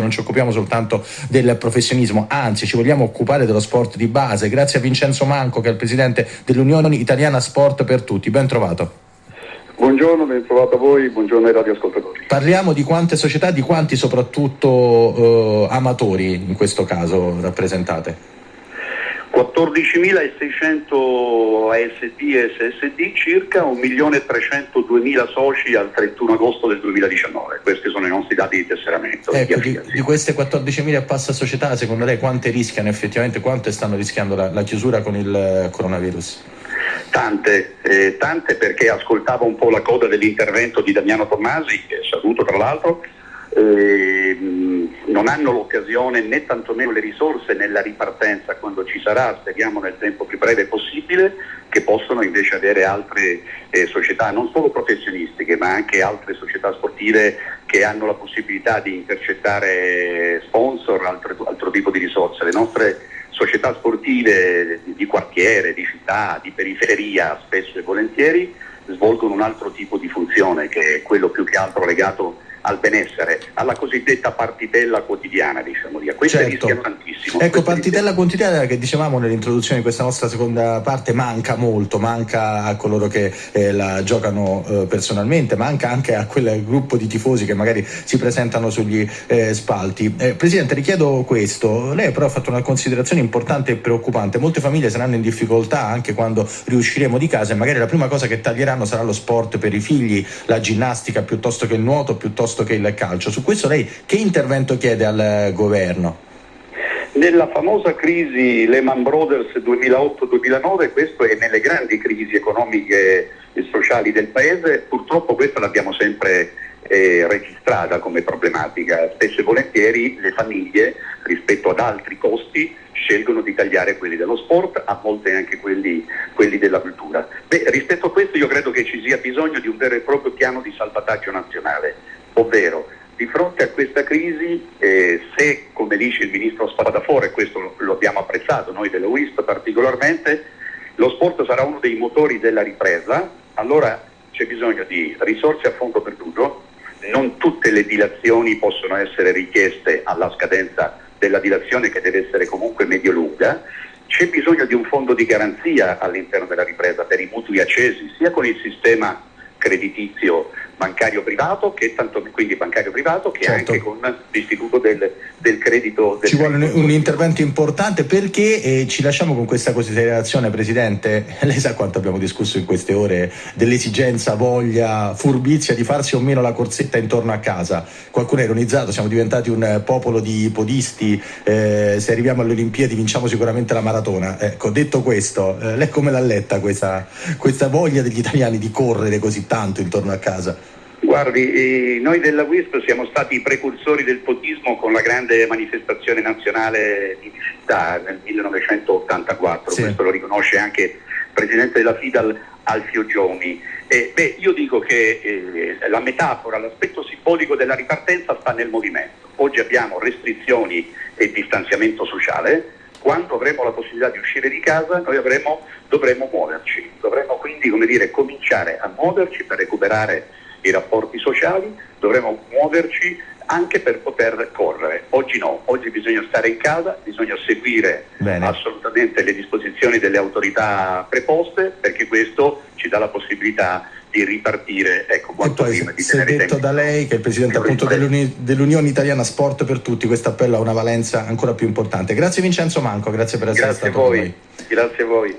non ci occupiamo soltanto del professionismo, anzi ci vogliamo occupare dello sport di base. Grazie a Vincenzo Manco che è il presidente dell'Unione Italiana Sport per Tutti. Ben trovato. Buongiorno, ben trovato a voi, buongiorno ai radioascoltatori. Parliamo di quante società, di quanti soprattutto eh, amatori in questo caso rappresentate? 14.600 ASD e SSD, circa 1.302.000 soci al 31 agosto del 2019. Questi sono i nostri dati di tesseramento. Ecco, di, di, queste 14.000 e passa società, secondo lei quante rischiano effettivamente, quante stanno rischiando la, la chiusura con il coronavirus? Tante, eh, tante perché ascoltavo un po' la coda dell'intervento di Damiano Tommasi, che saluto tra l'altro, eh, non hanno l'occasione né tantomeno le risorse nella ripartenza quando ci sarà, speriamo nel tempo più breve possibile, che possono invece avere altre eh, società, non solo professionistiche, ma anche altre società sportive che hanno la possibilità di intercettare sponsor, altro, altro tipo di risorse. Le nostre società sportive di quartiere, di città, di periferia, spesso e volentieri, svolgono un altro tipo di funzione che è quello più che altro legato al benessere, alla cosiddetta partitella quotidiana, diciamo via. Questa certo. rischia tantissimo. Ecco, partitella quotidiana che dicevamo nell'introduzione di questa nostra seconda parte manca molto, manca a coloro che eh, la giocano eh, personalmente, manca anche a quel gruppo di tifosi che magari si presentano sugli eh, spalti. Eh, Presidente, richiedo questo, lei però ha fatto una considerazione importante e preoccupante, molte famiglie saranno in difficoltà anche quando riusciremo di casa e magari la prima cosa che taglieranno sarà lo sport per i figli, la ginnastica piuttosto che il nuoto, piuttosto piuttosto che il calcio. Su questo lei che intervento chiede al governo? Nella famosa crisi Lehman Brothers 2008-2009, questo è nelle grandi crisi economiche e sociali del Paese, purtroppo questa l'abbiamo sempre eh, registrata come problematica. Spesso e volentieri le famiglie rispetto ad altri costi scelgono di tagliare quelli dello sport, a volte anche quelli, quelli della cultura. Beh, rispetto a questo io credo che ci sia bisogno di un vero e proprio piano di salvataggio nazionale ovvero di fronte a questa crisi, eh, se come dice il ministro Spadafore, questo lo, lo, abbiamo apprezzato noi della WISP particolarmente, lo sport sarà uno dei motori della ripresa, allora c'è bisogno di risorse a fondo perduto, non tutte le dilazioni possono essere richieste alla scadenza della dilazione che deve essere comunque medio-lunga, c'è bisogno di un fondo di garanzia all'interno della ripresa per i mutui accesi, sia con il sistema creditizio bancario privato, che tanto, quindi bancario privato, che certo. anche con l'istituto del, del credito. Del ci vuole un, un, intervento importante perché eh, ci lasciamo con questa considerazione, Presidente. Lei sa quanto abbiamo discusso in queste ore dell'esigenza, voglia, furbizia di farsi o meno la corsetta intorno a casa. Qualcuno ha ironizzato, siamo diventati un popolo di podisti, eh, se arriviamo alle Olimpiadi vinciamo sicuramente la maratona. Ecco, detto questo, eh, lei come l'ha letta questa, questa voglia degli italiani di correre così tanto intorno a casa? Guardi, eh, noi della WISP siamo stati i precursori del potismo con la grande manifestazione nazionale di città nel 1984, sì. questo lo riconosce anche il presidente della FIDAL Alfio Giomi. Eh, beh, io dico che eh, la metafora, l'aspetto simbolico della ripartenza sta nel movimento. Oggi abbiamo restrizioni e distanziamento sociale, quando avremo la possibilità di uscire di casa noi avremo, dovremo muoverci, dovremo quindi dire, cominciare a muoverci per recuperare i rapporti sociali, dovremo muoverci anche per poter correre. Oggi no, oggi bisogna stare in casa, bisogna seguire Bene. assolutamente le disposizioni delle autorità preposte perché questo ci dà la possibilità di ripartire ecco, quanto poi, prima. Di se detto da lei che è il Presidente appunto dell'Uni- dell'Unione Italiana Sport per Tutti, questo appello ha una valenza ancora più importante. Grazie Vincenzo Manco, grazie per essere grazie stato voi. con noi. Grazie a voi.